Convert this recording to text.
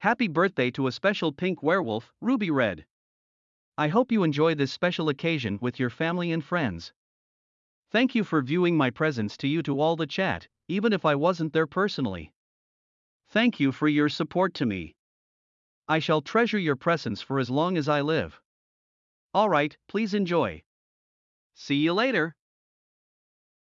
Happy birthday to a special pink werewolf, Ruby Red. I hope you enjoy this special occasion with your family and friends. Thank you for viewing my presents to you to all the chat, even if I wasn't there personally. Thank you for your support to me. I shall treasure your presence for as long as I live. Alright, please enjoy. See you later.